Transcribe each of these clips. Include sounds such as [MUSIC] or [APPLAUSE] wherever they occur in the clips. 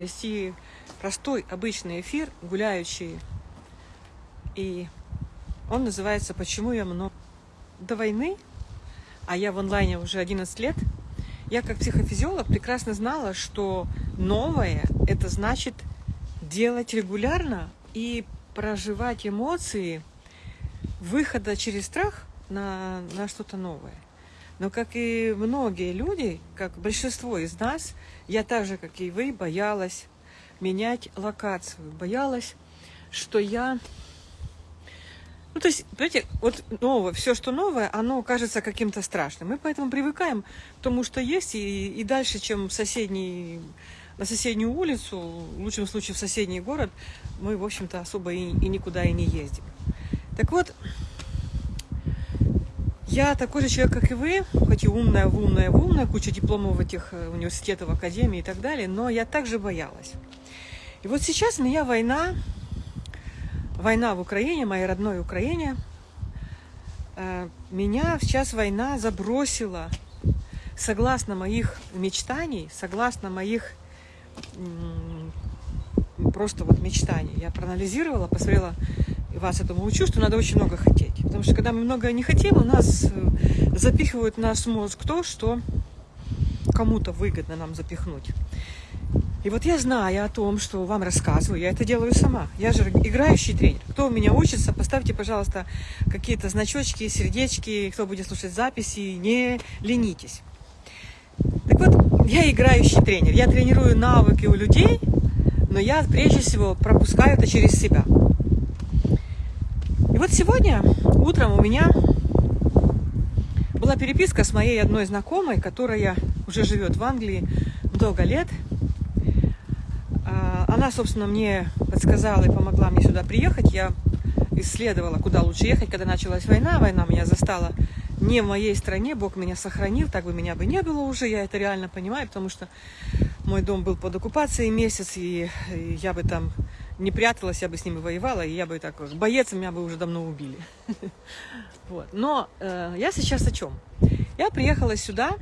вести простой, обычный эфир, гуляющий. И он называется «Почему я много...» До войны, а я в онлайне уже 11 лет, я как психофизиолог прекрасно знала, что новое – это значит делать регулярно и проживать эмоции выхода через страх на, на что-то новое. Но как и многие люди, как большинство из нас, я так же, как и вы, боялась менять локацию, боялась, что я... Ну, то есть, понимаете, вот новое, все, что новое, оно кажется каким-то страшным. Мы поэтому привыкаем к тому, что есть, и, и дальше, чем соседний, на соседнюю улицу, в лучшем случае в соседний город, мы, в общем-то, особо и, и никуда и не ездим. Так вот, я такой же человек, как и вы, хоть и умная, умная, умная, куча дипломов в этих э, университетах, академии и так далее, но я также боялась. И вот сейчас меня война, война в Украине, моей родной Украине, э, меня сейчас война забросила, согласно моих мечтаний, согласно моих просто вот мечтаний. Я проанализировала, посмотрела, вас этому учу, что надо очень много хотеть. Потому что когда мы много не хотим, у нас э, запихивают в наш мозг то, что кому-то выгодно нам запихнуть. И вот я знаю о том, что вам рассказываю, я это делаю сама. Я же играющий тренер. Кто у меня учится, поставьте, пожалуйста, какие-то значочки, сердечки, кто будет слушать записи, не ленитесь. Так вот, я играющий тренер. Я тренирую навыки у людей, но я прежде всего пропускаю это через себя. И вот сегодня утром у меня была переписка с моей одной знакомой, которая уже живет в Англии много лет. А, она, собственно, мне подсказала и помогла мне сюда приехать. Я исследовала, куда лучше ехать, когда началась война. Война меня застала не в моей стране, Бог меня сохранил, так бы меня бы не было уже, я это реально понимаю, потому что мой дом был под оккупацией месяц, и я бы там не пряталась, я бы с ними воевала, и я бы так, боец меня бы уже давно убили. [LAUGHS] Вот. Но э, я сейчас о чем? Я приехала сюда,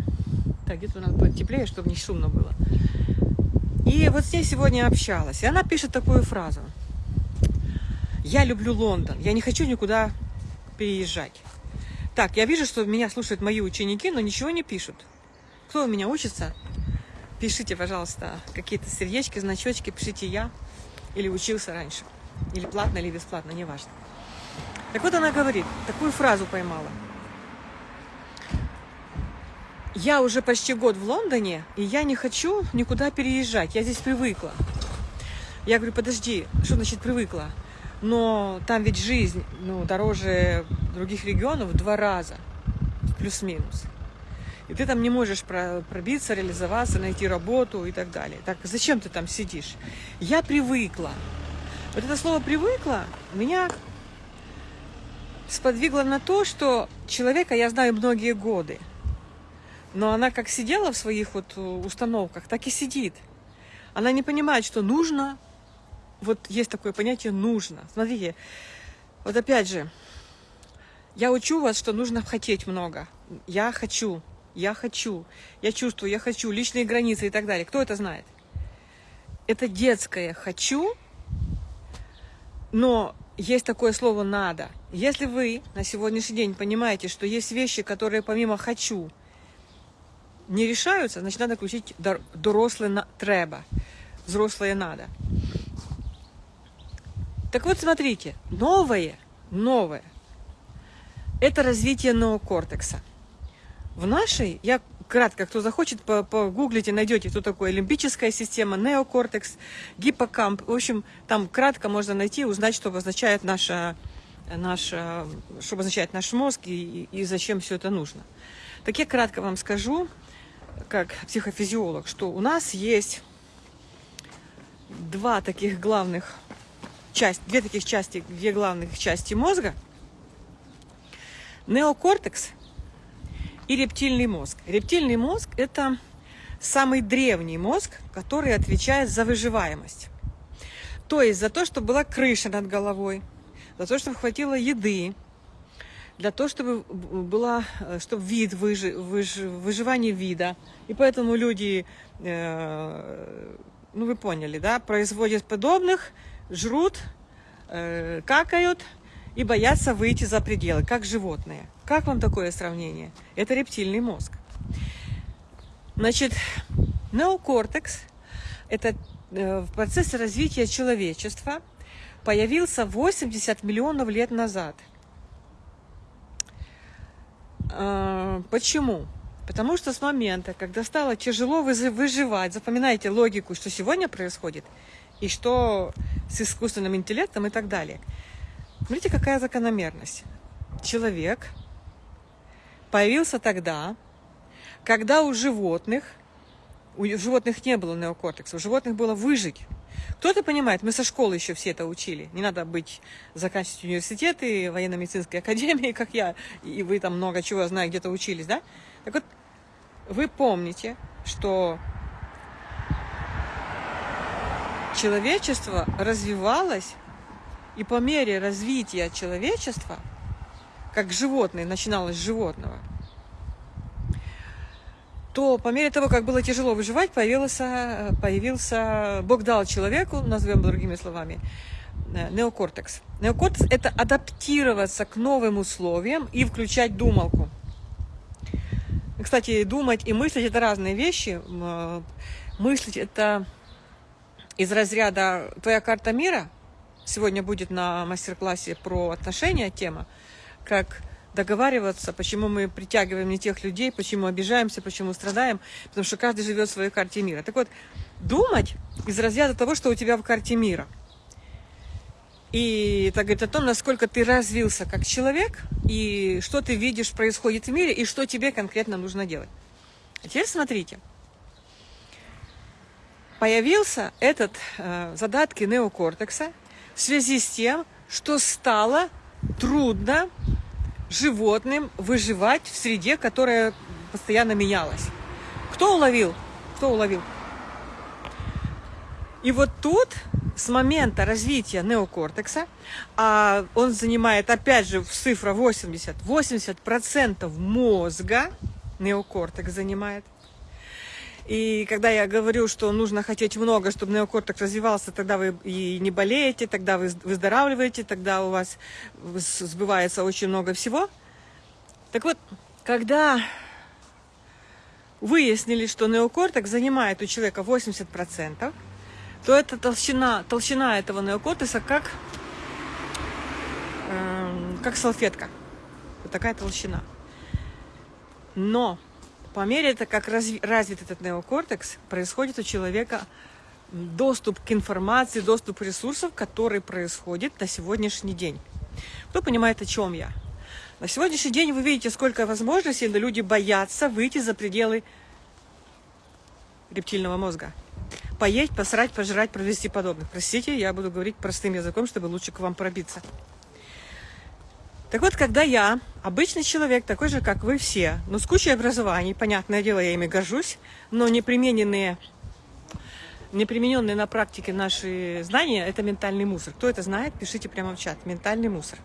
так, где-то надо будет теплее, чтобы не шумно было. И вот с ней сегодня общалась, и она пишет такую фразу. Я люблю Лондон, я не хочу никуда переезжать. Так, я вижу, что меня слушают мои ученики, но ничего не пишут. Кто у меня учится? Пишите, пожалуйста, какие-то сердечки, значочки, пишите я или учился раньше, или платно, или бесплатно, неважно. Так вот она говорит, такую фразу поймала. Я уже почти год в Лондоне, и я не хочу никуда переезжать, я здесь привыкла. Я говорю, подожди, что значит привыкла? Но там ведь жизнь ну, дороже других регионов в два раза, плюс-минус. И ты там не можешь пробиться, реализоваться, найти работу и так далее. Так зачем ты там сидишь? Я привыкла. Вот это слово «привыкла» меня сподвигло на то, что человека я знаю многие годы. Но она как сидела в своих вот установках, так и сидит. Она не понимает, что нужно. Вот есть такое понятие «нужно». Смотрите, вот опять же, я учу вас, что нужно хотеть много. Я хочу я хочу, я чувствую, я хочу, личные границы и так далее. Кто это знает? Это детское «хочу», но есть такое слово «надо». Если вы на сегодняшний день понимаете, что есть вещи, которые помимо «хочу» не решаются, значит, надо включить дорослое «треба», взрослое «надо». Так вот, смотрите, новое, новое – это развитие неокортекса – в нашей, я кратко, кто захочет, погуглите, найдете, кто такой лимбическая система, неокортекс, гиппокамп. В общем, там кратко можно найти, узнать, что обозначает наша, наша, что обозначает наш мозг и, и зачем все это нужно. Так я кратко вам скажу, как психофизиолог, что у нас есть два таких главных части, две таких части, две главных части мозга. Неокортекс – и рептильный мозг. Рептильный мозг – это самый древний мозг, который отвечает за выживаемость. То есть за то, чтобы была крыша над головой, за то, чтобы хватило еды, для того, чтобы была, чтобы вид, выжи, выж, выживание вида. И поэтому люди э, ну вы поняли, да, производят подобных, жрут, э, какают и боятся выйти за пределы, как животные. Как вам такое сравнение? Это рептильный мозг. Значит, неокортекс – это э, в процессе развития человечества появился 80 миллионов лет назад. А, почему? Потому что с момента, когда стало тяжело выживать, запоминайте логику, что сегодня происходит, и что с искусственным интеллектом и так далее. Смотрите, какая закономерность. Человек появился тогда, когда у животных, у животных не было неокортекса, у животных было выжить. Кто-то понимает, мы со школы еще все это учили. Не надо быть, заканчивать университеты, военно-медицинской академии, как я, и вы там много чего, знаю, где-то учились, да? Так вот, вы помните, что человечество развивалось, и по мере развития человечества, как животное начиналось с животного, то по мере того, как было тяжело выживать, появился, появился Бог дал человеку, назовем другими словами, э, неокортекс. Неокортекс – это адаптироваться к новым условиям и включать думалку. Кстати, думать и мыслить – это разные вещи. Э, мыслить – это из разряда «Твоя карта мира». Сегодня будет на мастер-классе про отношения тема, как договариваться, почему мы притягиваем не тех людей, почему обижаемся, почему страдаем, потому что каждый живет в своей карте мира. Так вот, думать из разряда того, что у тебя в карте мира. И это говорит о том, насколько ты развился как человек, и что ты видишь происходит в мире, и что тебе конкретно нужно делать. А теперь смотрите. Появился этот э, задатки неокортекса в связи с тем, что стало трудно животным выживать в среде, которая постоянно менялась. Кто уловил? Кто уловил? И вот тут с момента развития неокортекса, а он занимает, опять же, цифра 80, 80% мозга неокортекс занимает, и когда я говорю, что нужно хотеть много, чтобы неокортекс развивался, тогда вы и не болеете, тогда вы выздоравливаете, тогда у вас сбывается очень много всего. Так вот, когда выяснили, что неокортекс занимает у человека 80%, то эта толщина, толщина этого неокортекса как, э, как салфетка. Вот такая толщина. Но по мере, того, как развит этот неокортекс, происходит у человека доступ к информации, доступ к ресурсам, который происходит на сегодняшний день. Кто понимает, о чем я? На сегодняшний день вы видите, сколько возможностей, но люди боятся выйти за пределы рептильного мозга. Поесть, посрать, пожрать, провести подобных. Простите, я буду говорить простым языком, чтобы лучше к вам пробиться. Так вот, когда я, обычный человек, такой же, как вы все, но с кучей образований, понятное дело, я ими горжусь, но непримененные, непримененные на практике наши знания – это ментальный мусор. Кто это знает, пишите прямо в чат. Ментальный мусор.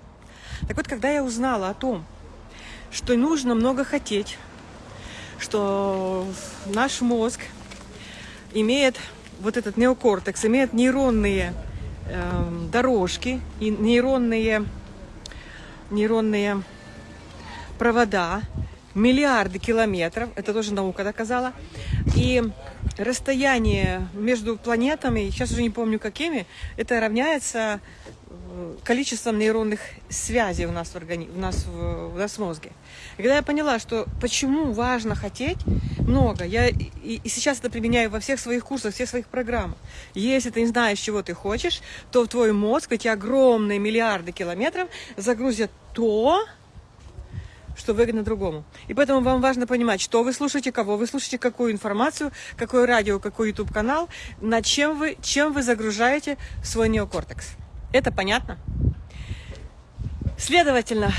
Так вот, когда я узнала о том, что нужно много хотеть, что наш мозг имеет вот этот неокортекс, имеет нейронные э, дорожки и нейронные нейронные провода, миллиарды километров, это тоже наука доказала, и расстояние между планетами, сейчас уже не помню какими, это равняется э, количеством нейронных связей у нас в, органи... у нас в... у нас в мозге. И когда я поняла, что почему важно хотеть много, я и, и сейчас это применяю во всех своих курсах, всех своих программах. Если ты не знаешь, чего ты хочешь, то в твой мозг эти огромные миллиарды километров загрузят то, что выгодно другому. И поэтому вам важно понимать, что вы слушаете, кого вы слушаете, какую информацию, какое радио, какой YouTube канал, над чем вы, чем вы загружаете свой неокортекс. Это понятно? Следовательно,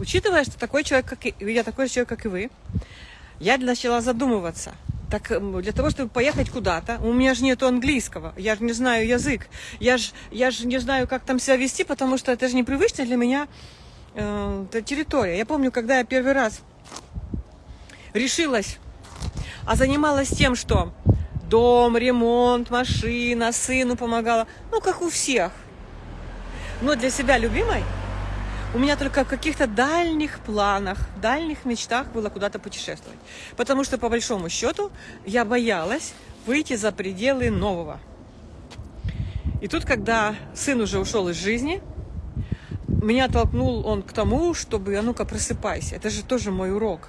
учитывая, что такой человек, как и я такой же человек, как и вы, я начала задумываться. Так для того, чтобы поехать куда-то, у меня же нету английского, я же не знаю язык, я же, я же не знаю, как там себя вести, потому что это же непривычно для меня э, территория. Я помню, когда я первый раз решилась, а занималась тем, что Дом, ремонт, машина, сыну помогала. Ну, как у всех. Но для себя любимой у меня только в каких-то дальних планах, дальних мечтах было куда-то путешествовать. Потому что, по большому счету, я боялась выйти за пределы нового. И тут, когда сын уже ушел из жизни, меня толкнул он к тому, чтобы, а ну-ка, просыпайся. Это же тоже мой урок.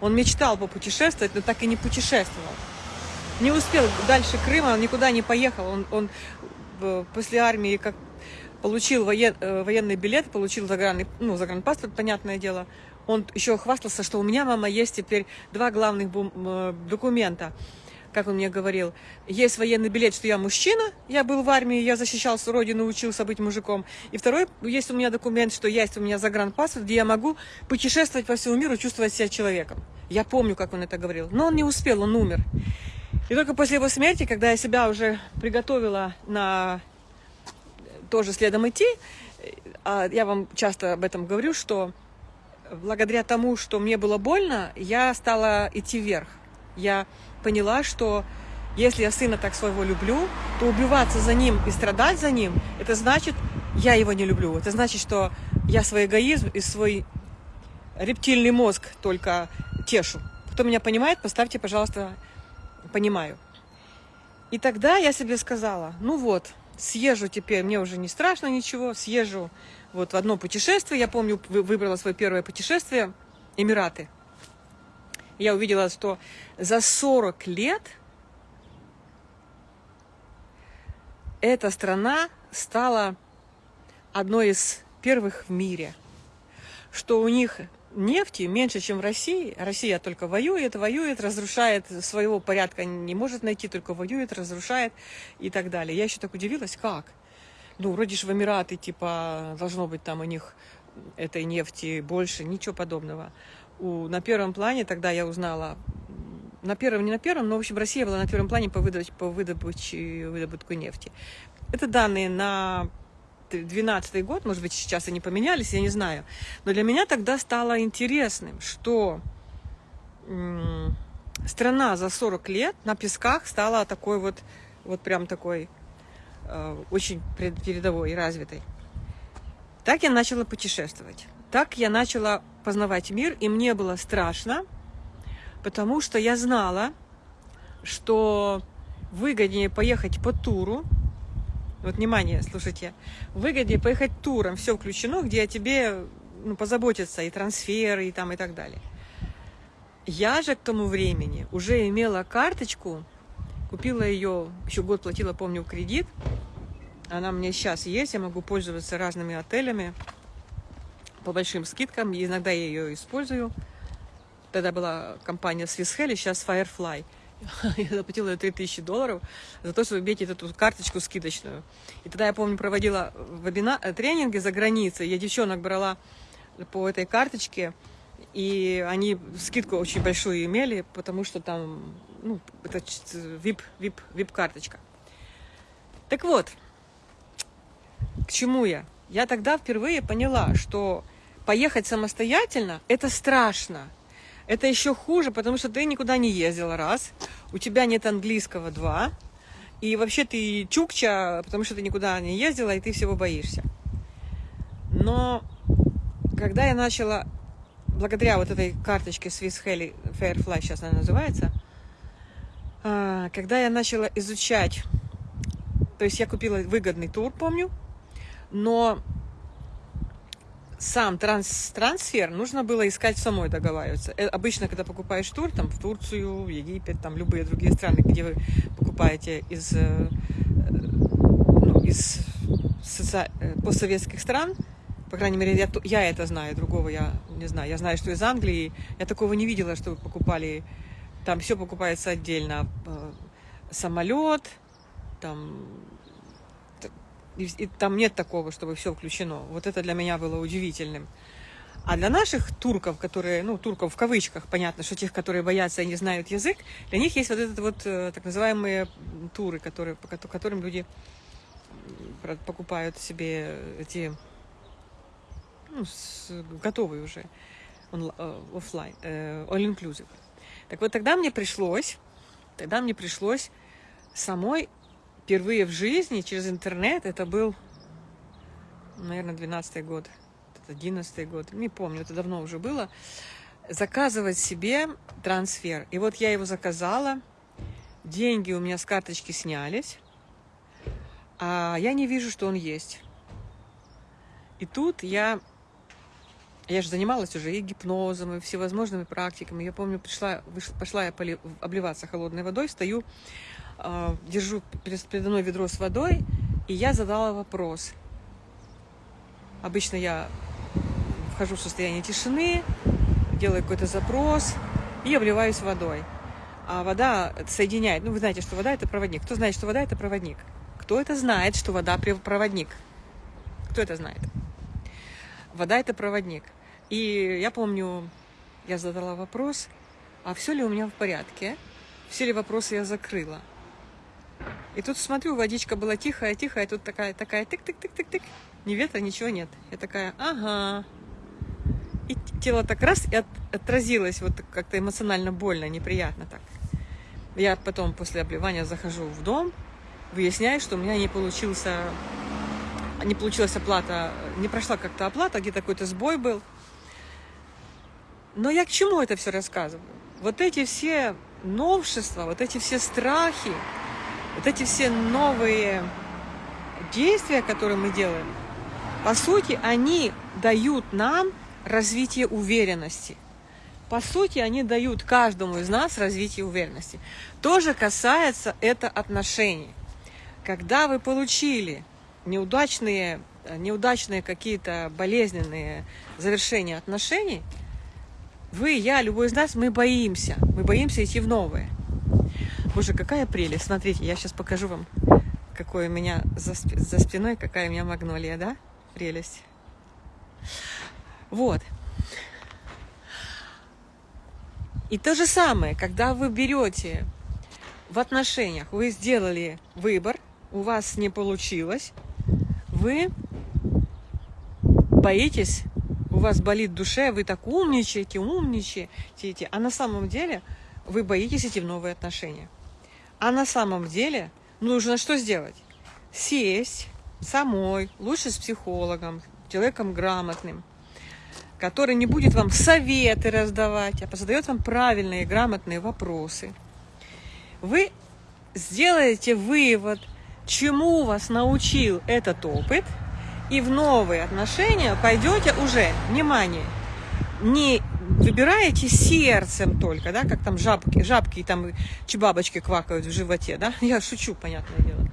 Он мечтал попутешествовать, но так и не путешествовал. Не успел дальше Крыма, он никуда не поехал. Он, он э, после армии как получил воен, э, военный билет, получил загранный, ну, загранпаспорт, понятное дело. Он еще хвастался, что у меня, мама, есть теперь два главных э, документа. Как он мне говорил, есть военный билет, что я мужчина, я был в армии, я защищал свою родину, учился быть мужиком. И второй, есть у меня документ, что есть у меня загранпаспорт, где я могу путешествовать по всему миру, чувствовать себя человеком. Я помню, как он это говорил. Но он не успел, он умер. И только после его смерти, когда я себя уже приготовила на тоже следом идти. А я вам часто об этом говорю, что благодаря тому, что мне было больно, я стала идти вверх. Я поняла, что если я сына так своего люблю, то убиваться за ним и страдать за ним, это значит, я его не люблю. Это значит, что я свой эгоизм и свой рептильный мозг только тешу. Кто меня понимает, поставьте, пожалуйста, понимаю. И тогда я себе сказала, ну вот, съезжу теперь, мне уже не страшно ничего, съезжу вот в одно путешествие. Я помню, выбрала свое первое путешествие, Эмираты. Я увидела, что за 40 лет эта страна стала одной из первых в мире, что у них нефти меньше, чем в России. Россия только воюет, воюет, разрушает, своего порядка не может найти, только воюет, разрушает и так далее. Я еще так удивилась, как? Ну, вроде же в Эмираты, типа, должно быть там у них этой нефти больше, ничего подобного. У, на первом плане тогда я узнала, на первом, не на первом, но, в общем, Россия была на первом плане по, выдобыче, по выдобыче, выдобытку нефти. Это данные на 2012 год, может быть, сейчас они поменялись, я не знаю. Но для меня тогда стало интересным, что страна за 40 лет на песках стала такой вот, вот прям такой э, очень передовой и развитой. Так я начала путешествовать. Так я начала познавать мир, и мне было страшно, потому что я знала, что выгоднее поехать по туру, вот, внимание, слушайте. Выгоднее поехать туром, все включено, где о тебе ну, позаботятся и трансферы, и там, и так далее. Я же к тому времени уже имела карточку, купила ее, еще год платила, помню, кредит. Она меня сейчас есть, я могу пользоваться разными отелями по большим скидкам, иногда я ее использую. Тогда была компания Swiss Heli, сейчас Firefly – [LAUGHS] я заплатила 3000 долларов за то, чтобы иметь эту карточку скидочную. И тогда я помню, проводила вебина, э, тренинги за границей. Я девчонок брала по этой карточке, и они скидку очень большую имели, потому что там, ну, это VIP, VIP, VIP карточка. Так вот, к чему я? Я тогда впервые поняла, что поехать самостоятельно – это страшно. Это еще хуже, потому что ты никуда не ездила, раз. У тебя нет английского, два. И вообще ты чукча, потому что ты никуда не ездила, и ты всего боишься. Но когда я начала, благодаря вот этой карточке Swiss Heli Fairfly, сейчас она называется, а, когда я начала изучать, то есть я купила выгодный тур, помню, но сам транс трансфер нужно было искать самой договариваться. Э, обычно, когда покупаешь тур, там, в Турцию, в Египет, там, любые другие страны, где вы покупаете из, э, э, ну, из соци... постсоветских стран, по крайней мере, я, я это знаю, другого я не знаю. Я знаю, что из Англии, я такого не видела, что вы покупали, там все покупается отдельно. Самолет, там и, и там нет такого, чтобы все включено. Вот это для меня было удивительным. А для наших турков, которые, ну, турков в кавычках, понятно, что тех, которые боятся и не знают язык, для них есть вот этот вот э, так называемые туры, которые, по которым люди покупают себе эти ну, с, готовые уже э, офлайн, э, all inclusive. Так вот тогда мне пришлось, тогда мне пришлось самой впервые в жизни через интернет, это был, наверное, 12 год, 11 год, не помню, это давно уже было, заказывать себе трансфер. И вот я его заказала, деньги у меня с карточки снялись, а я не вижу, что он есть. И тут я, я же занималась уже и гипнозом, и всевозможными практиками. Я помню, пришла, пошла я поли, обливаться холодной водой, стою, держу передо мной ведро с водой, и я задала вопрос. Обычно я вхожу в состояние тишины, делаю какой-то запрос и обливаюсь водой. А вода соединяет, ну вы знаете, что вода это проводник. Кто знает, что вода это проводник? Кто это знает, что вода проводник? Кто это знает? Вода это проводник. И я помню, я задала вопрос, а все ли у меня в порядке? Все ли вопросы я закрыла? И тут смотрю, водичка была тихая, тихая, и тут такая, такая, тык-тык-тык-тык-тык. Ни ветра, ничего нет. Я такая, ага, и тело так раз и от, отразилось вот как-то эмоционально больно, неприятно так. Я потом после обливания захожу в дом, выясняю, что у меня не получился, не получилась оплата, не прошла как-то оплата, где-то какой-то сбой был. Но я к чему это все рассказываю? Вот эти все новшества, вот эти все страхи, вот эти все новые действия, которые мы делаем, по сути, они дают нам развитие уверенности. По сути, они дают каждому из нас развитие уверенности. Тоже касается это отношений. Когда вы получили неудачные, неудачные какие-то болезненные завершения отношений, вы, я, любой из нас, мы боимся. Мы боимся идти в новые. Боже, какая прелесть. Смотрите, я сейчас покажу вам, какой у меня за, за спиной, какая у меня магнолия, да? Прелесть. Вот. И то же самое, когда вы берете в отношениях, вы сделали выбор, у вас не получилось, вы боитесь, у вас болит душа, вы так умничаете, умничаете, а на самом деле вы боитесь идти в новые отношения. А на самом деле нужно что сделать? Сесть самой, лучше с психологом, человеком грамотным, который не будет вам советы раздавать, а задает вам правильные, грамотные вопросы. Вы сделаете вывод, чему вас научил этот опыт, и в новые отношения пойдете уже, внимание, не выбираете сердцем только, да, как там жабки, жабки и там чебабочки квакают в животе, да, [LAUGHS] я шучу, понятное дело,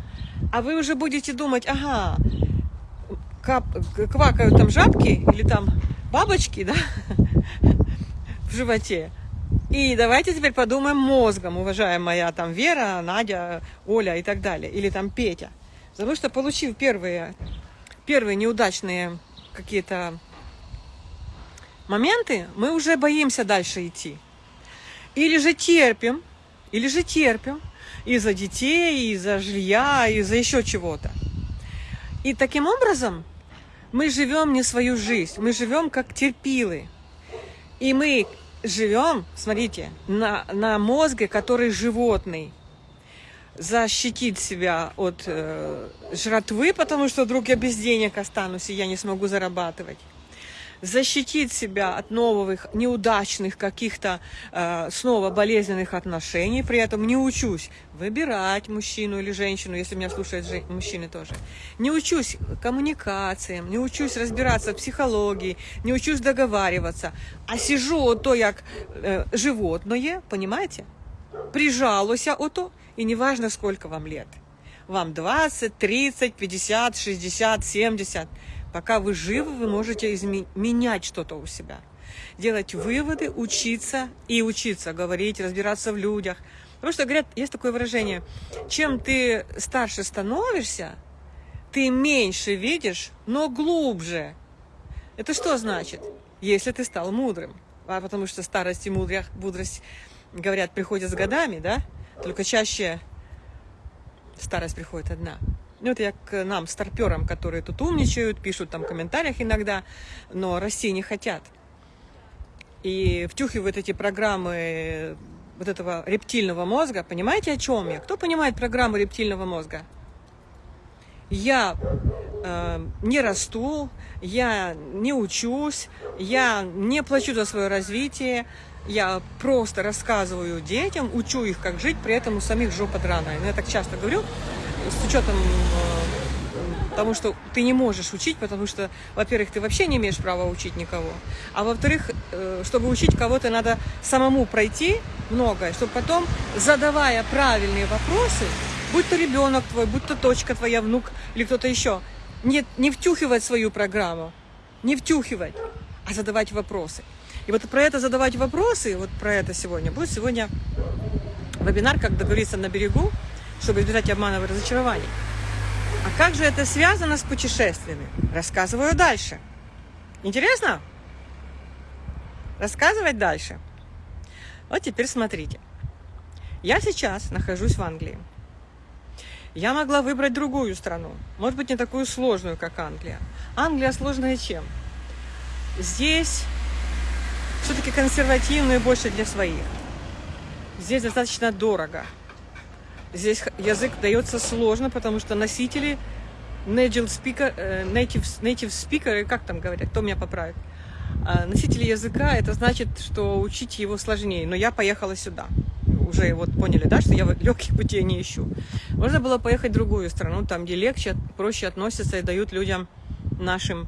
а вы уже будете думать, ага, кап, квакают там жабки или там бабочки, да, [LAUGHS] в животе. И давайте теперь подумаем мозгом, уважаемая там Вера, Надя, Оля и так далее, или там Петя. Потому что получив первые, первые неудачные какие-то моменты, мы уже боимся дальше идти. Или же терпим, или же терпим из-за детей, из-за жилья, из-за еще чего-то. И таким образом мы живем не свою жизнь, мы живем как терпилы. И мы живем, смотрите, на, на мозге, который животный. Защитить себя от э, жратвы, потому что вдруг я без денег останусь, и я не смогу зарабатывать защитить себя от новых неудачных каких-то э, снова болезненных отношений, при этом не учусь выбирать мужчину или женщину, если меня слушают жен... мужчины тоже. Не учусь коммуникациям, не учусь разбираться в психологии, не учусь договариваться, а сижу ото як э, животное, понимаете? Прижалуся ото, и неважно, сколько вам лет. Вам 20, 30, 50, 60, 70. Пока вы живы, вы можете менять что-то у себя. Делать выводы, учиться и учиться, говорить, разбираться в людях. Потому что, говорят, есть такое выражение, чем ты старше становишься, ты меньше видишь, но глубже. Это что значит? Если ты стал мудрым. А потому что старость и мудрость, говорят, приходят с годами, да? Только чаще старость приходит одна. Ну, это я к нам, старперам, которые тут умничают, пишут там в комментариях иногда, но расти не хотят. И втюхивают эти программы вот этого рептильного мозга. Понимаете, о чем я? Кто понимает программу рептильного мозга? Я э, не расту, я не учусь, я не плачу за свое развитие, я просто рассказываю детям, учу их, как жить, при этом у самих жопа драная. Я так часто говорю, с учетом э, того, что ты не можешь учить, потому что, во-первых, ты вообще не имеешь права учить никого, а во-вторых, э, чтобы учить кого-то, надо самому пройти многое, чтобы потом, задавая правильные вопросы, будь то ребенок твой, будь то точка твоя, внук или кто-то еще, не, не втюхивать свою программу, не втюхивать, а задавать вопросы. И вот про это задавать вопросы, вот про это сегодня, будет сегодня вебинар «Как договориться на берегу», чтобы избежать обманов и разочарований. А как же это связано с путешествиями? Рассказываю дальше. Интересно? Рассказывать дальше. Вот теперь смотрите. Я сейчас нахожусь в Англии. Я могла выбрать другую страну. Может быть, не такую сложную, как Англия. Англия сложная чем? Здесь все-таки консервативную больше для своих. Здесь достаточно дорого. Здесь язык дается сложно, потому что носители native speaker, э, native, native speaker, как там говорят, кто меня поправит? А, носители языка, это значит, что учить его сложнее. Но я поехала сюда. Уже вот поняли, да, что я [LAUGHS] легких путей не ищу. Можно было поехать в другую страну, там, где легче, проще относятся и дают людям нашим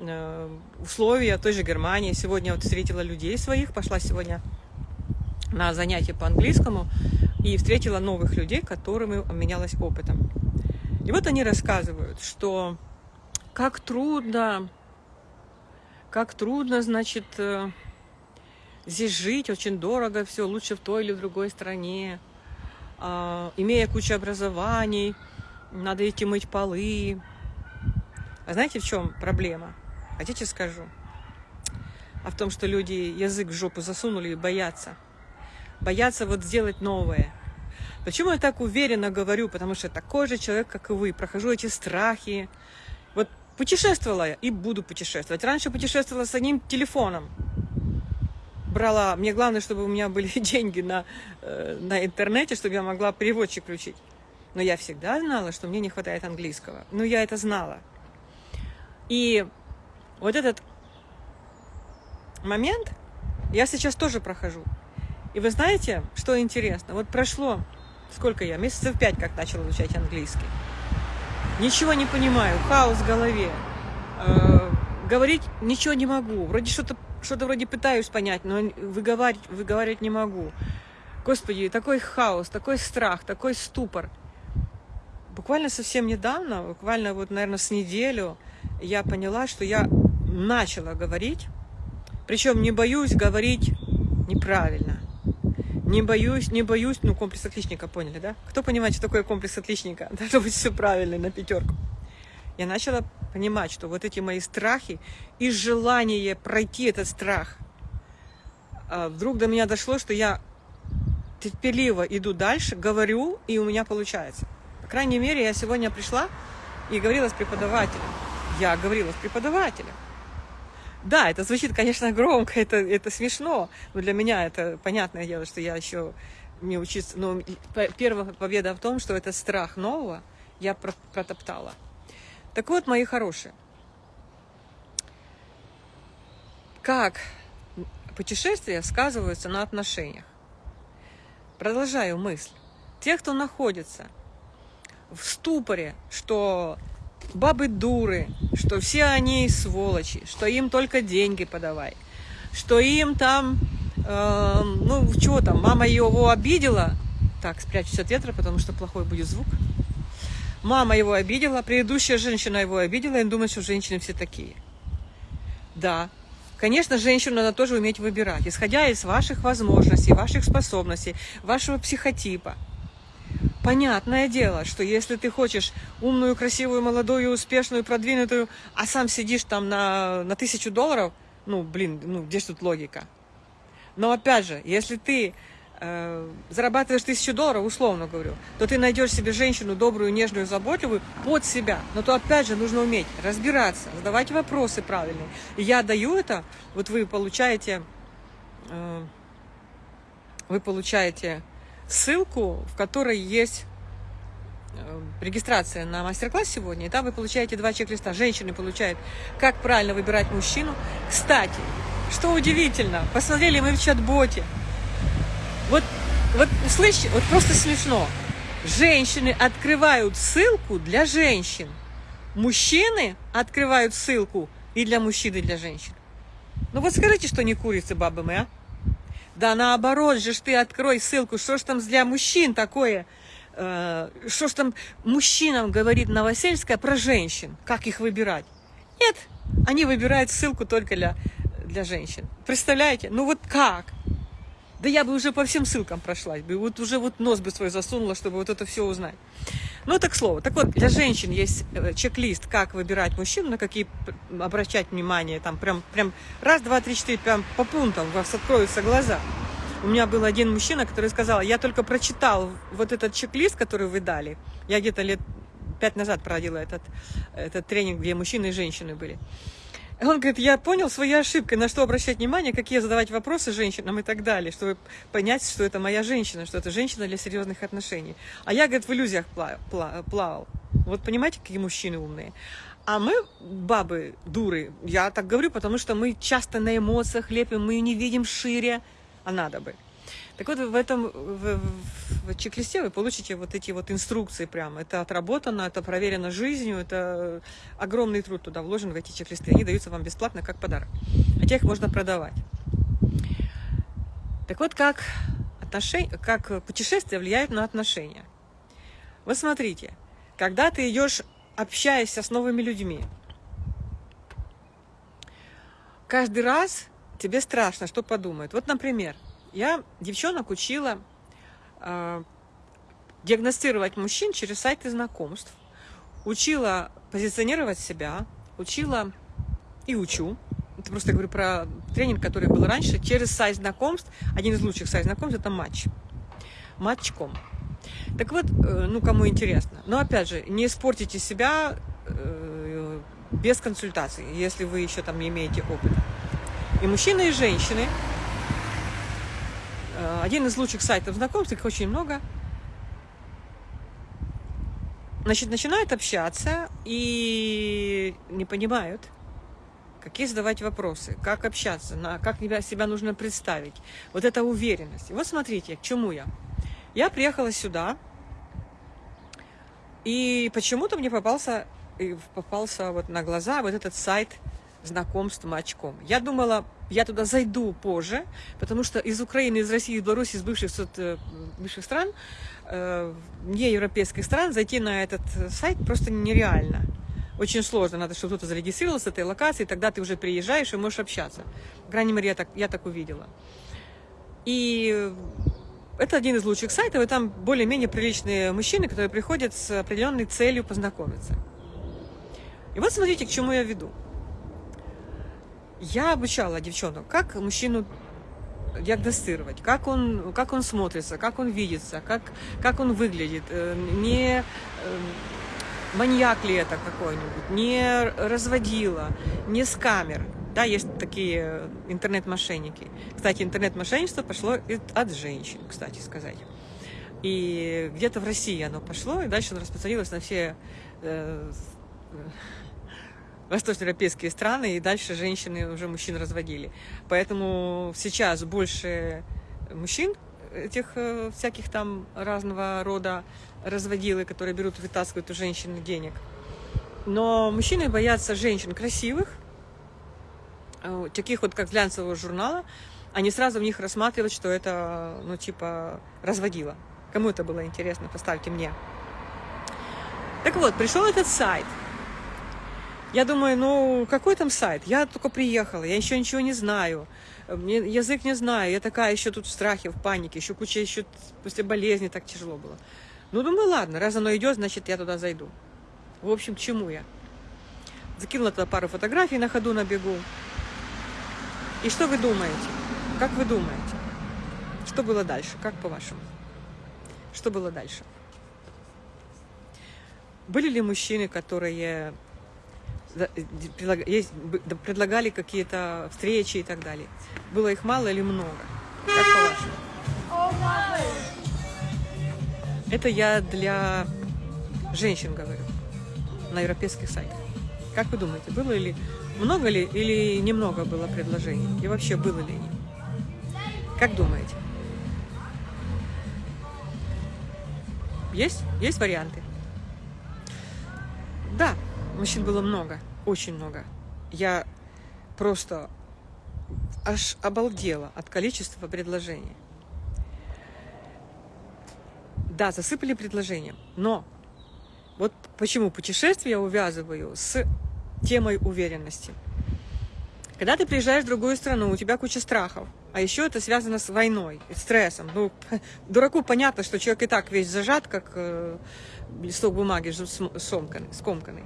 Э, условия той же Германии. Сегодня вот встретила людей своих, пошла сегодня на занятия по английскому и встретила новых людей, которыми обменялась опытом. И вот они рассказывают, что как трудно, как трудно, значит, э, здесь жить, очень дорого все, лучше в той или в другой стране, а, имея кучу образований, надо идти мыть полы. А знаете, в чем проблема? Хотите, скажу? А в том, что люди язык в жопу засунули и боятся. Боятся вот сделать новое. Почему я так уверенно говорю? Потому что такой же человек, как и вы. Прохожу эти страхи. Вот путешествовала я и буду путешествовать. Раньше путешествовала с одним телефоном. Брала, мне главное, чтобы у меня были [LAUGHS] деньги на, э, на интернете, чтобы я могла переводчик включить. Но я всегда знала, что мне не хватает английского. Ну, я это знала. И вот этот момент я сейчас тоже прохожу. И вы знаете, что интересно? Вот прошло, сколько я, месяцев пять, как начала изучать английский. Ничего не понимаю, хаос в голове. Э, говорить ничего не могу. Вроде что-то что-то вроде пытаюсь понять, но выговаривать, выговаривать не могу. Господи, такой хаос, такой страх, такой ступор. Буквально совсем недавно, буквально вот, наверное, с неделю, я поняла, что я начала говорить, причем не боюсь говорить неправильно. Не боюсь, не боюсь, ну, комплекс отличника, поняли, да? Кто понимает, что такое комплекс отличника? [LAUGHS] Должно быть все правильно, на пятерку. Я начала понимать, что вот эти мои страхи и желание пройти этот страх, а, вдруг до меня дошло, что я терпеливо иду дальше, говорю, и у меня получается. По крайней мере, я сегодня пришла и говорила с преподавателем. Я говорила с преподавателем. Да, это звучит, конечно, [LAUGHS] громко, это, это смешно, но для меня это понятное дело, что я еще не учиться. Но первая победа в том, что это страх нового я протоптала. Так вот, мои хорошие, как путешествия сказываются на отношениях? Продолжаю мысль. Те, кто находится в ступоре, что бабы дуры, что все они сволочи, что им только деньги подавай, что им там, э, ну, чего там, мама его обидела, так, спрячусь от ветра, потому что плохой будет звук. Мама его обидела, предыдущая женщина его обидела, и думает, что женщины все такие. Да, конечно, женщину надо тоже уметь выбирать, исходя из ваших возможностей, ваших способностей, вашего психотипа – Понятное дело, что если ты хочешь умную, красивую, молодую, успешную, продвинутую, а сам сидишь там на, на тысячу долларов, ну, блин, ну, где же тут логика? Но опять же, если ты э, зарабатываешь тысячу долларов, условно говорю, то ты найдешь себе женщину добрую, нежную, заботливую под себя. Но то опять же нужно уметь разбираться, задавать вопросы правильные. И я даю это, вот вы получаете... Э, вы получаете ссылку, в которой есть э, регистрация на мастер-класс сегодня, и там вы получаете два чек-листа. Женщины получают, как правильно выбирать мужчину. Кстати, что удивительно, посмотрели мы в чат-боте. Вот, вот, слышь, вот просто смешно. Женщины открывают ссылку для женщин. Мужчины открывают ссылку и для мужчин, и для женщин. Ну вот скажите, что не курицы бабы мы, а? Да наоборот же ж ты открой ссылку, что ж там для мужчин такое, э, что ж там мужчинам говорит Новосельская про женщин, как их выбирать. Нет, они выбирают ссылку только для, для женщин. Представляете? Ну вот как? Да я бы уже по всем ссылкам прошлась бы, вот уже вот нос бы свой засунула, чтобы вот это все узнать. Ну, так слово. Так вот, для женщин есть э, чек-лист, как выбирать мужчину, на какие обращать внимание. Там прям, прям раз, два, три, четыре, прям по пунктам у вас откроются глаза. У меня был один мужчина, который сказал, я только прочитал вот этот чек-лист, который вы дали. Я где-то лет пять назад проводила этот, этот тренинг, где мужчины и женщины были. Он говорит, я понял свои ошибки, на что обращать внимание, какие задавать вопросы женщинам и так далее, чтобы понять, что это моя женщина, что это женщина для серьезных отношений. А я, говорит, в иллюзиях плавал. Вот понимаете, какие мужчины умные. А мы, бабы, дуры, я так говорю, потому что мы часто на эмоциях лепим, мы не видим шире, а надо бы. Так вот, в этом в, в чек-листе вы получите вот эти вот инструкции прямо. Это отработано, это проверено жизнью, это огромный труд туда вложен в эти чек-листы. Они даются вам бесплатно как подарок. Хотя их можно продавать. Так вот, как, отношения, как путешествия влияют на отношения. Вот смотрите, когда ты идешь, общаешься с новыми людьми, каждый раз тебе страшно, что подумают. Вот, например, я девчонок учила э, диагностировать мужчин через сайты знакомств, учила позиционировать себя, учила и учу. Это просто я говорю про тренинг, который был раньше, через сайт знакомств. Один из лучших сайт знакомств – это матч. Матчком. Так вот, э, ну, кому интересно. Но, опять же, не испортите себя э, без консультаций, если вы еще там не имеете опыта. И мужчины, и женщины – один из лучших сайтов знакомств, их очень много. Значит, начинают общаться и не понимают, какие задавать вопросы, как общаться, на, как себя, нужно представить. Вот эта уверенность. И вот смотрите, к чему я. Я приехала сюда, и почему-то мне попался, попался вот на глаза вот этот сайт знакомств Матчком. Я думала, я туда зайду позже, потому что из Украины, из России, из Беларуси, из бывших, э, бывших стран, э, не европейских стран, зайти на этот сайт просто нереально. Очень сложно, надо, чтобы кто-то зарегистрировался этой локации, тогда ты уже приезжаешь и можешь общаться. По крайней мере, я так, я так увидела. И это один из лучших сайтов, и там более-менее приличные мужчины, которые приходят с определенной целью познакомиться. И вот смотрите, к чему я веду. Я обучала девчонок, как мужчину диагностировать, как он, как он смотрится, как он видится, как, как он выглядит, э, не э, маньяк ли это какой-нибудь, не разводила, не с камер. Да, есть такие интернет-мошенники. Кстати, интернет-мошенничество пошло от женщин, кстати сказать. И где-то в России оно пошло, и дальше оно распространилось на все э, восточноевропейские страны, и дальше женщины уже мужчин разводили. Поэтому сейчас больше мужчин, этих э, всяких там разного рода разводилы, которые берут, вытаскивают у женщин денег. Но мужчины боятся женщин красивых, э, таких вот, как глянцевого журнала, они сразу в них рассматривают, что это, ну, типа, разводила. Кому это было интересно, поставьте мне. Так вот, пришел этот сайт – я думаю, ну какой там сайт? Я только приехала, я еще ничего не знаю. Мне язык не знаю, я такая еще тут в страхе, в панике, еще куча еще после болезни так тяжело было. Ну, думаю, ладно, раз оно идет, значит, я туда зайду. В общем, к чему я? Закинула туда пару фотографий на ходу, на бегу. И что вы думаете? Как вы думаете? Что было дальше? Как по-вашему? Что было дальше? Были ли мужчины, которые есть, предлагали какие-то встречи и так далее. Было их мало или много? Как по-вашему? Это я для женщин говорю на европейских сайтах. Как вы думаете, было ли много ли или немного было предложений? И вообще было ли? Как думаете? Есть? Есть варианты? Мужчин было много, очень много. Я просто аж обалдела от количества предложений. Да, засыпали предложением, но вот почему путешествие я увязываю с темой уверенности. Когда ты приезжаешь в другую страну, у тебя куча страхов, а еще это связано с войной, стрессом. Ну, [LAUGHS] дураку понятно, что человек и так весь зажат, как э, листок бумаги сомканный, скомканный.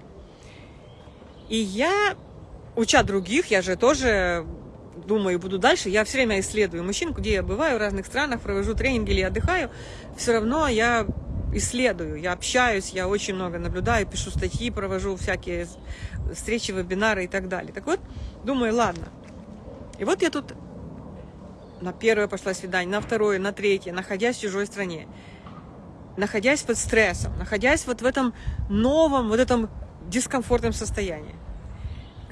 И я, уча других, я же тоже думаю, буду дальше, я все время исследую мужчин, где я бываю, в разных странах, провожу тренинги или отдыхаю, все равно я исследую, я общаюсь, я очень много наблюдаю, пишу статьи, провожу всякие встречи, вебинары и так далее. Так вот, думаю, ладно. И вот я тут на первое пошла свидание, на второе, на третье, находясь в чужой стране, находясь под стрессом, находясь вот в этом новом, вот этом дискомфортном состоянии.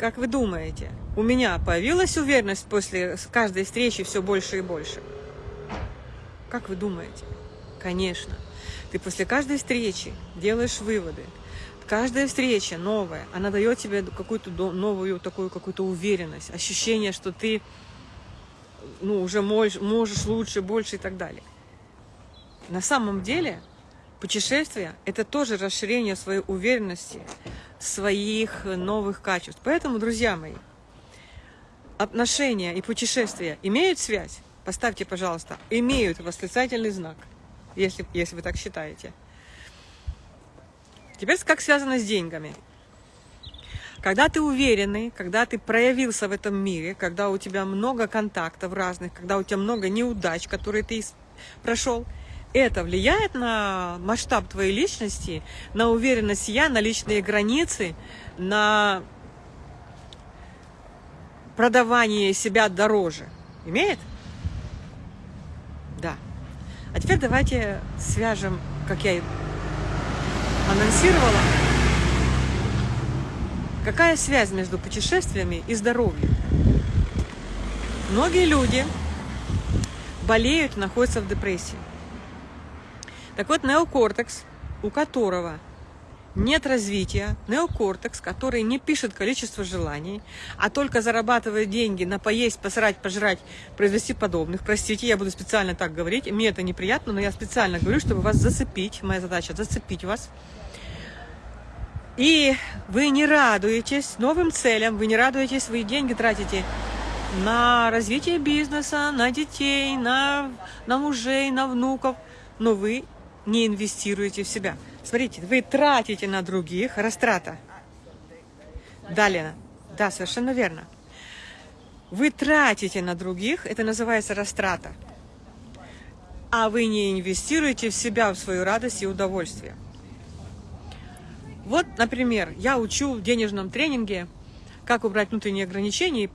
Как вы думаете, у меня появилась уверенность после каждой встречи все больше и больше? Как вы думаете? Конечно. Ты после каждой встречи делаешь выводы. Каждая встреча новая, она дает тебе какую-то новую такую какую-то уверенность, ощущение, что ты ну, уже можешь, можешь лучше, больше и так далее. На самом деле путешествие – это тоже расширение своей уверенности, своих новых качеств. Поэтому, друзья мои, отношения и путешествия имеют связь? Поставьте, пожалуйста, имеют восклицательный знак – если, если вы так считаете. Теперь как связано с деньгами? Когда ты уверенный, когда ты проявился в этом мире, когда у тебя много контактов разных, когда у тебя много неудач, которые ты прошел, это влияет на масштаб твоей личности, на уверенность я, на личные границы, на продавание себя дороже. Имеет? Да. А теперь давайте свяжем, как я и анонсировала, какая связь между путешествиями и здоровьем. Многие люди болеют, находятся в депрессии. Так вот, неокортекс, у которого нет развития, неокортекс, который не пишет количество желаний, а только зарабатывает деньги на поесть, посрать, пожрать, произвести подобных. Простите, я буду специально так говорить, мне это неприятно, но я специально говорю, чтобы вас зацепить. Моя задача зацепить вас. И вы не радуетесь новым целям, вы не радуетесь, свои деньги тратите на развитие бизнеса, на детей, на, на мужей, на внуков, но вы не инвестируете в себя. Смотрите, вы тратите на других, растрата. Да, Лена? Да, совершенно верно. Вы тратите на других, это называется растрата. А вы не инвестируете в себя, в свою радость и удовольствие. Вот, например, я учу в денежном тренинге, как убрать внутренние ограничения и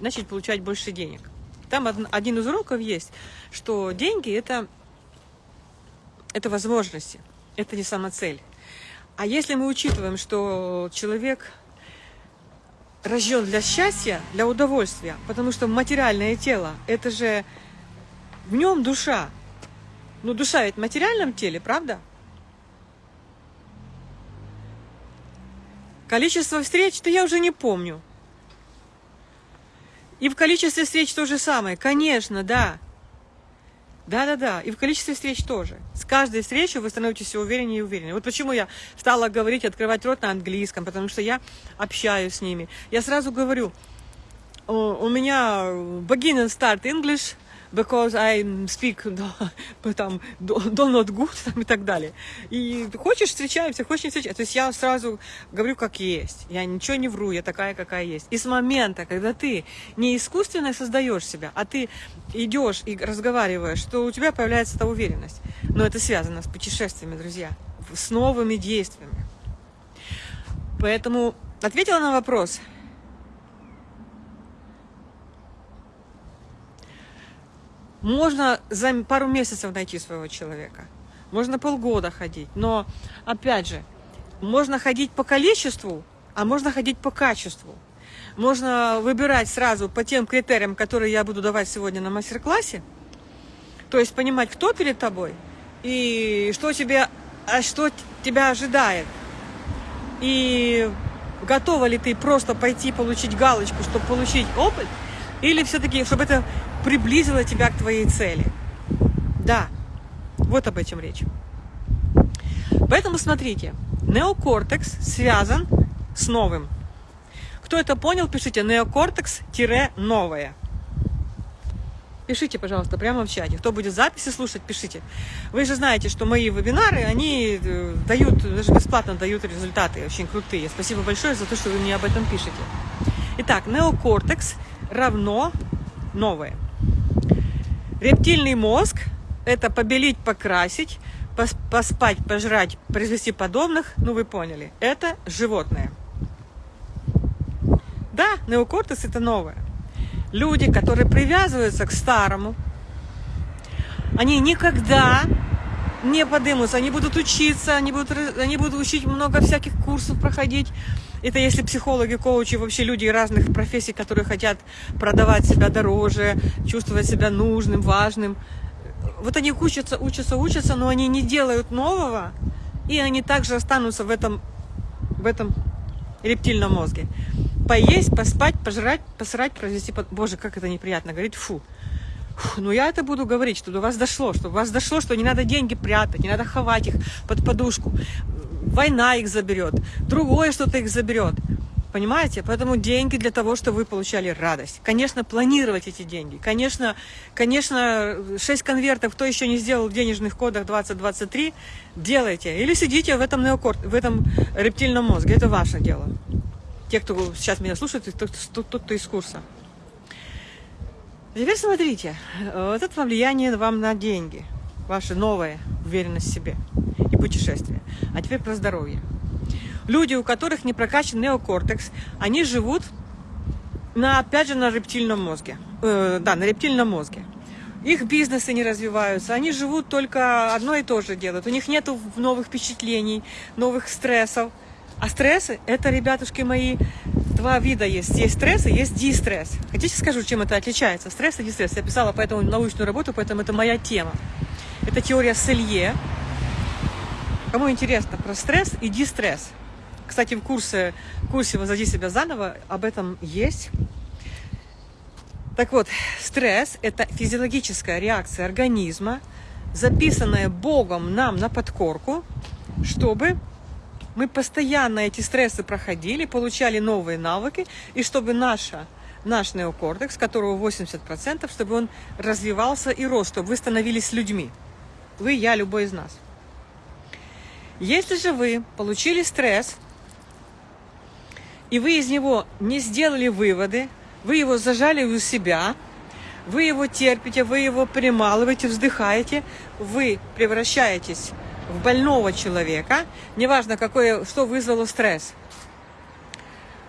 начать получать больше денег. Там один из уроков есть, что деньги это, это возможности это не сама цель. А если мы учитываем, что человек рожден для счастья, для удовольствия, потому что материальное тело, это же в нем душа. Ну, душа ведь в материальном теле, правда? Количество встреч-то я уже не помню. И в количестве встреч то же самое. Конечно, да. Да-да-да, и в количестве встреч тоже. С каждой встречей вы становитесь все увереннее и увереннее. Вот почему я стала говорить, открывать рот на английском, потому что я общаюсь с ними. Я сразу говорю, у меня beginner start English – because I speak [LAUGHS] там, do not good там, и так далее. И хочешь встречаемся, хочешь не встречаемся. То есть я сразу говорю, как есть. Я ничего не вру, я такая, какая есть. И с момента, когда ты не искусственно создаешь себя, а ты идешь и разговариваешь, что у тебя появляется эта уверенность. Но это связано с путешествиями, друзья, с новыми действиями. Поэтому ответила на вопрос – Можно за пару месяцев найти своего человека. Можно полгода ходить. Но, опять же, можно ходить по количеству, а можно ходить по качеству. Можно выбирать сразу по тем критериям, которые я буду давать сегодня на мастер-классе. То есть понимать, кто перед тобой и что тебе, а что тебя ожидает. И готова ли ты просто пойти получить галочку, чтобы получить опыт, или все-таки, чтобы это приблизило тебя к твоей цели. Да, вот об этом речь. Поэтому смотрите, неокортекс связан с новым. Кто это понял, пишите неокортекс-новое. Пишите, пожалуйста, прямо в чате. Кто будет записи слушать, пишите. Вы же знаете, что мои вебинары, они э, дают, даже бесплатно дают результаты очень крутые. Спасибо большое за то, что вы мне об этом пишете. Итак, неокортекс равно новое. Рептильный мозг – это побелить, покрасить, поспать, пожрать, произвести подобных, ну вы поняли, это животное. Да, неокортекс – это новое люди, которые привязываются к старому, они никогда не подымутся, они будут учиться, они будут, они будут учить много всяких курсов проходить. Это если психологи, коучи, вообще люди разных профессий, которые хотят продавать себя дороже, чувствовать себя нужным, важным. Вот они учатся, учатся, учатся, но они не делают нового, и они также останутся в этом, в этом рептильном мозге поесть, поспать, пожрать, посрать, произвести... Под... Боже, как это неприятно говорить, фу. фу. Ну, я это буду говорить, чтобы до вас дошло, чтобы у вас дошло, что не надо деньги прятать, не надо ховать их под подушку. Война их заберет, другое что-то их заберет. Понимаете? Поэтому деньги для того, чтобы вы получали радость. Конечно, планировать эти деньги. Конечно, конечно, 6 конвертов, кто еще не сделал в денежных кодах 2023, делайте. Или сидите в этом неокорт, в этом рептильном мозге. Это ваше дело те, кто сейчас меня слушает, тот кто из курса. Теперь смотрите, вот это влияние вам на деньги, ваша новая уверенность в себе и путешествие. А теперь про здоровье. Люди, у которых не прокачан неокортекс, они живут на, опять же, на рептильном мозге. Э, да, на рептильном мозге. Их бизнесы не развиваются, они живут только одно и то же делают. У них нет новых впечатлений, новых стрессов. А стрессы, это, ребятушки мои, два вида есть. Есть стресс и есть дистресс. Хотите скажу, чем это отличается? Стресс и дистресс. Я писала поэтому научную работу, поэтому это моя тема. Это теория Селье. Кому интересно про стресс и дистресс. Кстати, в курсе, курсе «Возоди себя заново» об этом есть. Так вот, стресс – это физиологическая реакция организма, записанная Богом нам на подкорку, чтобы мы постоянно эти стрессы проходили, получали новые навыки, и чтобы наша, наш неокортекс, которого 80%, чтобы он развивался и рос, чтобы вы становились людьми. Вы, я, любой из нас. Если же вы получили стресс, и вы из него не сделали выводы, вы его зажали у себя, вы его терпите, вы его прималываете, вздыхаете, вы превращаетесь в больного человека, неважно, какое, что вызвало стресс,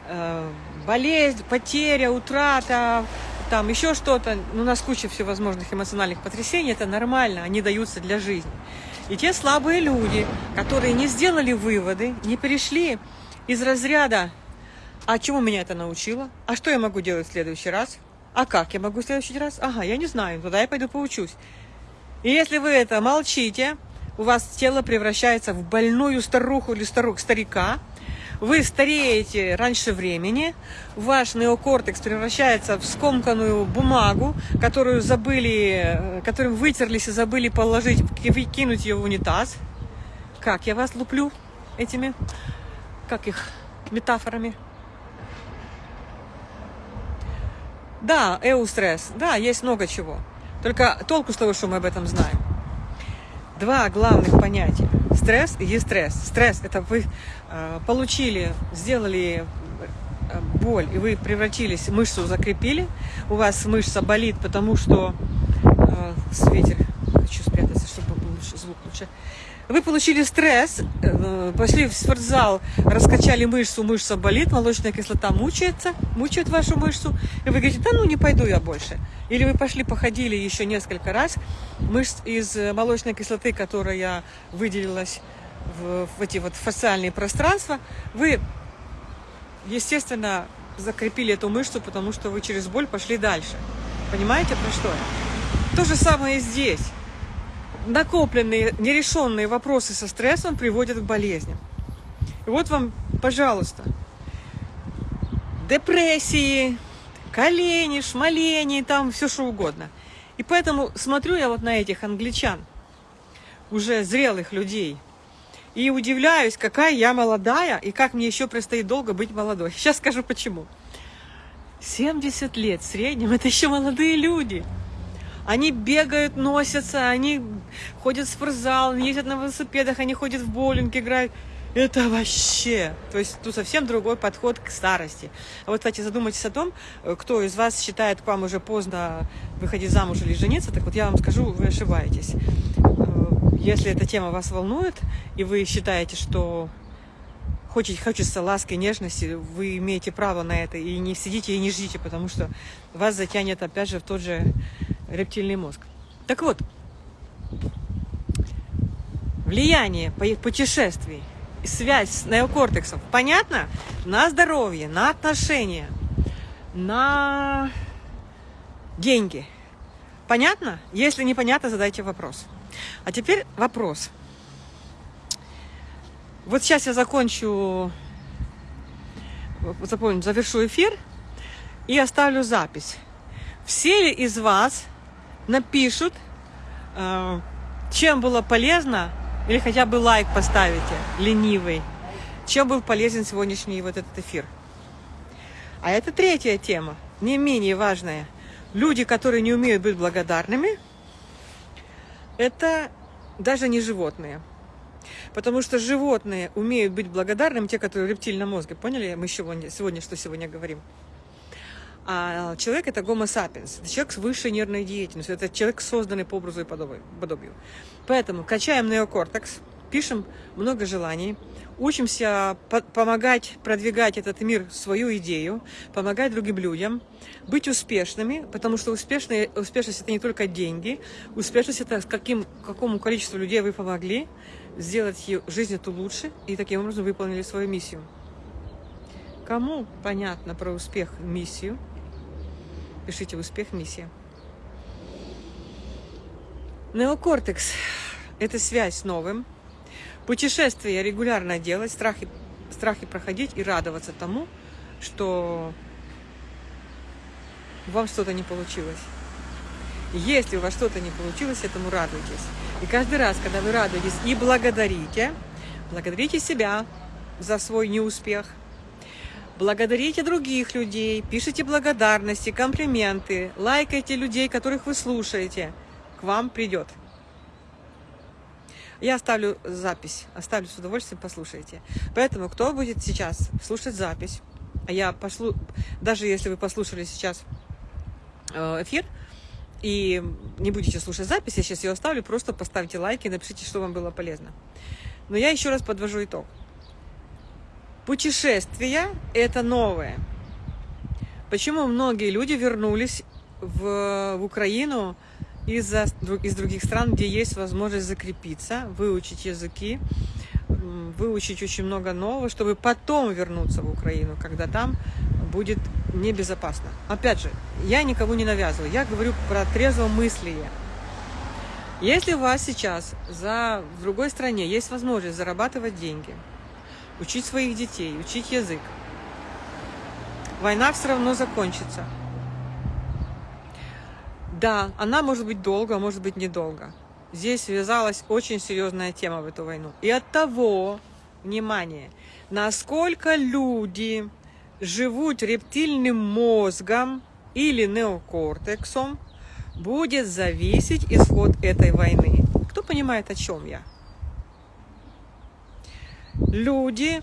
э, болезнь, потеря, утрата, там еще что-то, ну, у нас куча всевозможных эмоциональных потрясений, это нормально, они даются для жизни. И те слабые люди, которые не сделали выводы, не перешли из разряда, а чему меня это научило? А что я могу делать в следующий раз? А как я могу в следующий раз? Ага, я не знаю, туда я пойду поучусь. И если вы это молчите, у вас тело превращается в больную старуху или старух, старика, вы стареете раньше времени, ваш неокортекс превращается в скомканную бумагу, которую забыли, которым вытерлись и забыли положить, кинуть ее в унитаз. Как я вас луплю этими, как их, метафорами? Да, эустресс, да, есть много чего. Только толку с того, что мы об этом знаем два главных понятия. Стресс и дистресс. Стресс – это вы э, получили, сделали э, боль, и вы превратились, мышцу закрепили, у вас мышца болит, потому что... Э, ветер, хочу спрятаться, чтобы был лучше, звук лучше. Вы получили стресс, э, пошли в спортзал, раскачали мышцу, мышца болит, молочная кислота мучается, мучает вашу мышцу, и вы говорите, да ну не пойду я больше. Или вы пошли, походили еще несколько раз, мышц из э, молочной кислоты, которая выделилась в, в эти вот фасциальные пространства, вы, естественно, закрепили эту мышцу, потому что вы через боль пошли дальше. Понимаете, про что я? То же самое и здесь. Накопленные, нерешенные вопросы со стрессом приводят к болезням. И вот вам, пожалуйста, депрессии, колени, шмалени, там все что угодно. И поэтому смотрю я вот на этих англичан, уже зрелых людей, и удивляюсь, какая я молодая, и как мне еще предстоит долго быть молодой. [LAUGHS] Сейчас скажу почему. 70 лет в среднем, это еще молодые люди. Они бегают, носятся, они ходят в спортзал, ездят на велосипедах, они ходят в боулинг, играют. Это вообще, то есть тут совсем другой подход к старости. А вот, кстати, задумайтесь о том, кто из вас считает к вам уже поздно выходить замуж или жениться, так вот я вам скажу, вы ошибаетесь. Э, если эта тема вас волнует, и вы считаете, что хочет, хочется ласки, нежности, вы имеете право на это. И не сидите и не ждите, потому что вас затянет опять же в тот же рептильный мозг. Так вот, влияние путешествий, связь с неокортексом, понятно? На здоровье, на отношения, на деньги. Понятно? Если непонятно, задайте вопрос. А теперь вопрос. Вот сейчас я закончу, запомню, завершу эфир и оставлю запись. Все ли из вас напишут, э, чем было полезно, или хотя бы лайк поставите, ленивый, чем был полезен сегодняшний вот этот эфир. А это третья тема, не менее важная. Люди, которые не умеют быть благодарными, это даже не животные – Потому что животные умеют быть благодарными, те, которые рептильном мозге. Поняли? Мы сегодня, сегодня что сегодня говорим? А человек это гомо это человек с высшей нервной деятельностью, это человек, созданный по образу и подобию. Поэтому качаем неокортекс, пишем много желаний, учимся помогать продвигать этот мир, свою идею, помогать другим людям, быть успешными, потому что успешные, успешность это не только деньги, успешность это каким, какому количеству людей вы помогли, сделать жизнь эту лучше и таким образом выполнили свою миссию. Кому понятно про успех миссию, пишите успех миссия. Неокортекс – это связь с новым. Путешествия регулярно делать, страхи, страхи проходить и радоваться тому, что вам что-то не получилось. Если у вас что-то не получилось, этому радуйтесь. И каждый раз, когда вы радуетесь и благодарите, благодарите себя за свой неуспех, благодарите других людей, пишите благодарности, комплименты, лайкайте людей, которых вы слушаете, к вам придет. Я оставлю запись, оставлю с удовольствием, послушайте. Поэтому, кто будет сейчас слушать запись, а я пошлу, даже если вы послушали сейчас э, эфир, и не будете слушать запись, я сейчас ее оставлю, просто поставьте лайки, напишите, что вам было полезно. Но я еще раз подвожу итог. Путешествия – это новое. Почему многие люди вернулись в, в Украину из, из других стран, где есть возможность закрепиться, выучить языки, выучить очень много нового, чтобы потом вернуться в Украину, когда там будет небезопасно. Опять же, я никому не навязываю, я говорю про трезвомыслие. Если у вас сейчас за, в другой стране есть возможность зарабатывать деньги, учить своих детей, учить язык, война все равно закончится. Да, она может быть долго, а может быть недолго. Здесь связалась очень серьезная тема в эту войну. И от того, внимание, насколько люди живут рептильным мозгом или неокортексом, будет зависеть исход этой войны. Кто понимает, о чем я? Люди,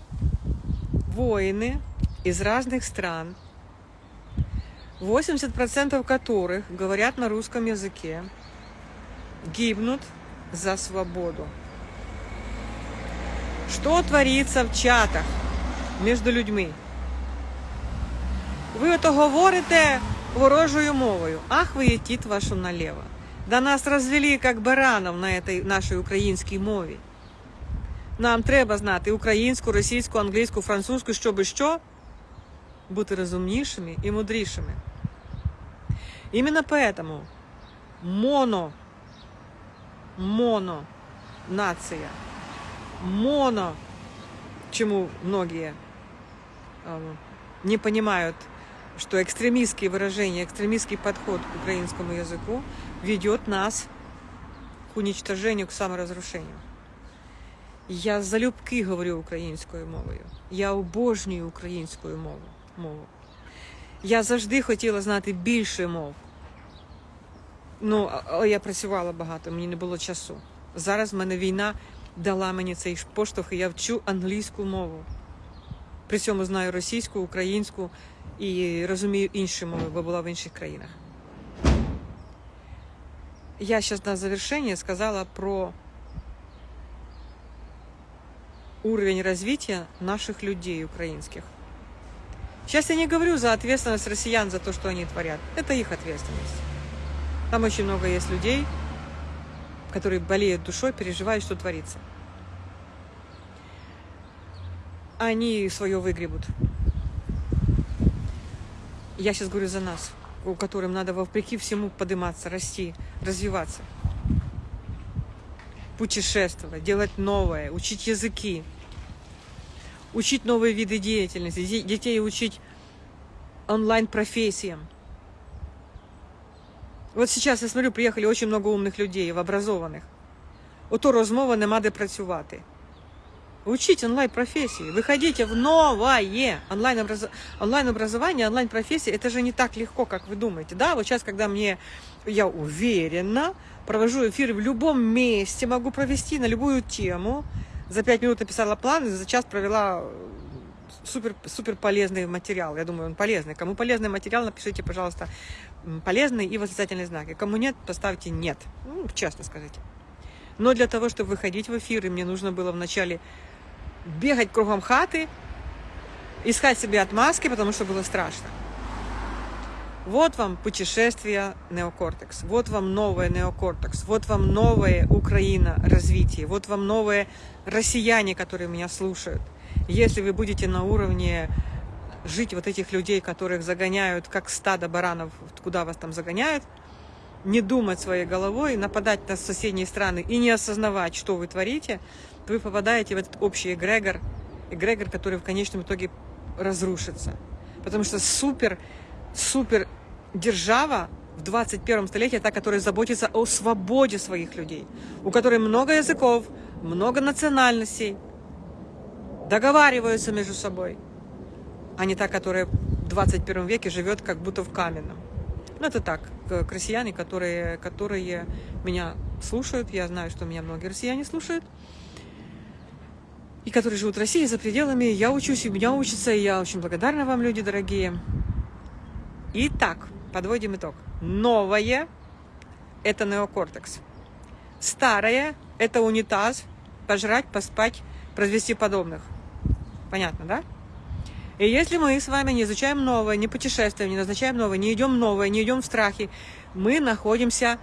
воины из разных стран, 80% которых говорят на русском языке, гибнут за свободу. Що твориться в чатах між людьми? Ви ото говорите ворожою мовою. Ах, ви тіт вашу налево. Да нас розвели, як баранов на этой нашій українській мові. Нам треба знати українську, російську, англійську, французьку, щоб що? Бути розумнішими і мудрішими. Именно поэтому моно, моно нация, моно, чему многие э, не понимают, что экстремистские выражения, экстремистский подход к украинскому языку ведет нас к уничтожению, к саморазрушению. Я залюбки говорю українською мовою. Я обожнюю українську мову. мову. Я завжди хотіла знати більше мов. Ну, але я працювала багато, мені не було часу. Зараз в мене війна дала мені цей поштовх, і я вчу англійську мову. При цьому знаю російську, українську і розумію інші мови, бо була в інших країнах. Я зараз на завершення сказала про уровень развития наших людей украинских. Сейчас я не говорю за ответственность россиян за то, что они творят. Это их ответственность. Там очень много есть людей, которые болеют душой, переживают, что творится. Они свое выгребут. Я сейчас говорю за нас, у которым надо вопреки всему подниматься, расти, развиваться. Путешествовать, делать новое, учить языки, учить новые виды деятельности, детей учить онлайн-профессиям. Вот сейчас, я смотрю, приехали очень много умных людей, образованных. Ото розмова нема де працювати. Учіть онлайн-профессии, выходите в новое онлайн-образование, онлайн-профессии. Это же не так легко, как вы думаете. Да, вот сейчас, когда мне, я уверенно провожу эфиры в любом месте, могу провести на любую тему. За пять минут написала план, за час провела супер, супер полезный материал. Я думаю, он полезный. Кому полезный материал, напишите, пожалуйста, полезный и восклицательный знак. И кому нет, поставьте нет. Ну, честно скажите. Но для того, чтобы выходить в эфиры, мне нужно было вначале бегать кругом хаты, искать себе отмазки, потому что было страшно. Вот вам путешествие неокортекс, вот вам новое неокортекс, вот вам новое Украина развитие, вот вам новые россияне, которые меня слушают. Если вы будете на уровне жить вот этих людей, которых загоняют, как стадо баранов, куда вас там загоняют, не думать своей головой, нападать на соседние страны и не осознавать, что вы творите, то вы попадаете в этот общий эгрегор, эгрегор, который в конечном итоге разрушится. Потому что супер, супер держава в 21 столетии та, которая заботится о свободе своих людей, у которой много языков, много национальностей, договариваются между собой, а не та, которая в 21 веке живет как будто в каменном. Ну, это так, россияне, которые, которые меня слушают. Я знаю, что меня многие россияне слушают. И которые живут в России за пределами. Я учусь, и меня учатся, и я очень благодарна вам, люди дорогие. Итак, подводим итог. Новое – это неокортекс. Старое – это унитаз, пожрать, поспать, произвести подобных. Понятно, да? И если мы с вами не изучаем новое, не путешествуем, не назначаем новое, не идем новое, не идем в страхе, мы находимся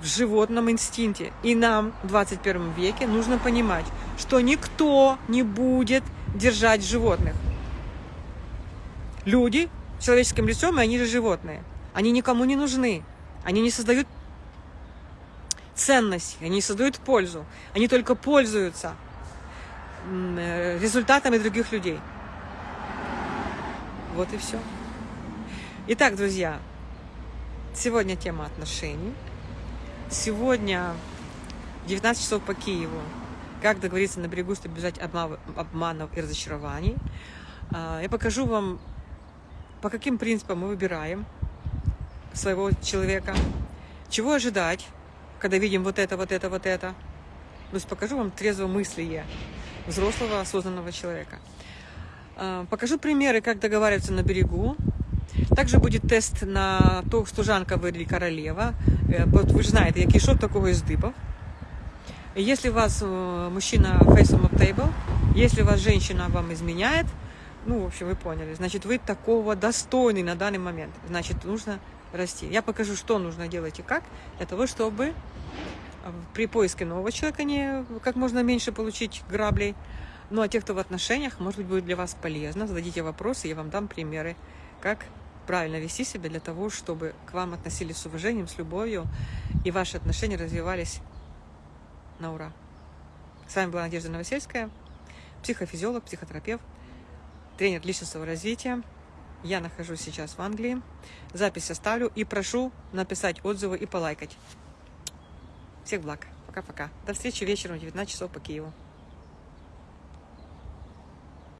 в животном инстинкте. И нам в 21 веке нужно понимать, что никто не будет держать животных. Люди человеческим лицом, и они же животные. Они никому не нужны. Они не создают ценность, они не создают пользу. Они только пользуются э, результатами других людей. Вот и все. Итак, друзья, сегодня тема отношений. Сегодня 19 часов по Киеву. Как договориться на берегу, чтобы избежать обманов и разочарований. А, я покажу вам, по каким принципам мы выбираем своего человека, чего ожидать, когда видим вот это, вот это, вот это. То есть покажу вам трезвомыслие взрослого, осознанного человека. А, покажу примеры, как договариваться на берегу. Также будет тест на то, служанка ви или королева. Э, вот вы же знаете, який шов такого із дибов. Если у вас э, мужчина face on table, Если вас женщина вам изменяет, ну, в общем, вы поняли, значит, вы такого достойный на данный момент. Значит, нужно расти. Я покажу, что нужно делать и как, для того, чтобы при поиске нового человека не как можно меньше получить граблей. Ну, а те, кто в отношениях, может быть, будет для вас полезно. Зададите вопросы, я вам дам примеры, как правильно вести себя для того, чтобы к вам относились с уважением, с любовью, и ваши отношения развивались на ура. С вами была Надежда Новосельская, психофизиолог, психотерапевт, тренер личностного развития. Я нахожусь сейчас в Англии. Запись оставлю и прошу написать отзывы и полайкать. Всех благ. Пока-пока. До встречи вечером в 19 часов по Киеву.